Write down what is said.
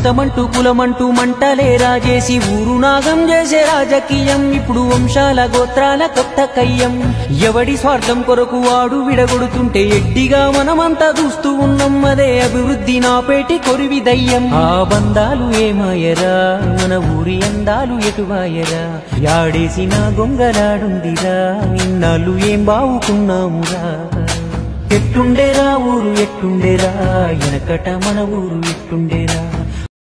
మతమంటూ కులమంటూ మంటలే రాజేసి ఊరు నాగం చేసే రాజకీయం. ఇప్పుడు వంశాల గోత్రాల కొత్త కయ్యం. ఎవడి స్వార్థం కొరకు వాడు విడగొడుతుంటే ఎడ్డిగా మనమంతా చూస్తూ ఉన్నాం. అదే అభివృద్ధి నాపేటి కొరివి దయ్యం. ఆ బంధాలు ఏమాయరా? మన ఊరి అందాలు ఎటువాయరా? యాడేసిన గొంగలాడుందిరా? ఇన్నాళ్ళు ఏం బావుకున్నామురా ఎట్టుండేరా ఊరు ఎట్టుండేరా? వెనకట మన ఊరు ఎట్టుండేరా?